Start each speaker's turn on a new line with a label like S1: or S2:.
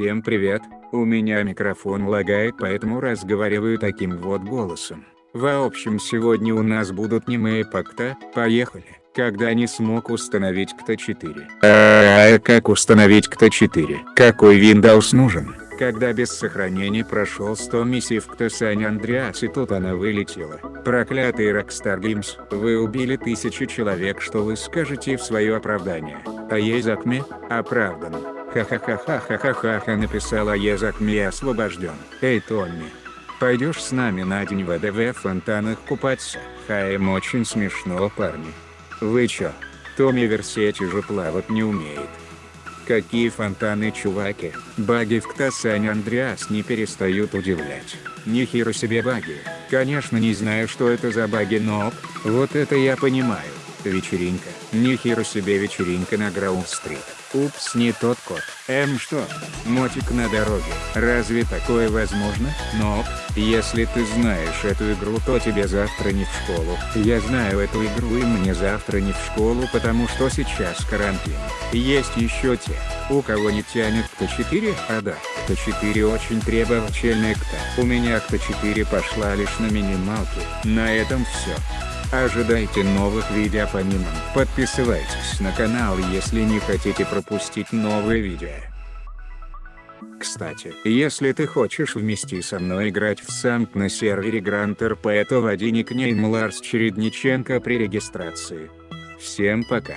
S1: Всем привет, у меня микрофон лагает поэтому разговариваю таким вот голосом. В общем сегодня у нас будут немые пакта, поехали. Когда не смог установить КТ4. А, как установить КТ4? Какой Windows нужен? Когда без сохранения прошел 100 миссий в КТ Саня Андреас и тут она вылетела. Проклятый Rockstar Games, вы убили тысячи человек что вы скажете в свое оправдание? А Езакме? Оправдан. Ха-ха-ха-ха-ха-ха-ха написала Езакме освобожден. Эй Томми. Пойдешь с нами на день в фонтанах купаться? Хаем очень смешно парни. Вы чё? Томми Версетти же плавать не умеет. Какие фонтаны чуваки, баги в Ктасань Андреас не перестают удивлять. Нихера себе баги. Конечно не знаю что это за баги но, вот это я понимаю. Вечеринка. Нихера себе вечеринка на Граунд-стрит. Упс, не тот код. Эм что? Мотик на дороге. Разве такое возможно? Но, если ты знаешь эту игру, то тебе завтра не в школу. Я знаю эту игру и мне завтра не в школу, потому что сейчас карантин. Есть еще те, у кого не тянет КТ4, а да, КТ4 очень требовательный КТ. У меня КТ4 пошла лишь на минималке. На этом все. Ожидайте новых видео по мемам. Подписывайтесь на канал если не хотите пропустить новые видео. Кстати, если ты хочешь вместе со мной играть в самп на сервере Grand RP то вводи никнейм Ларс Чередниченко при регистрации. Всем пока.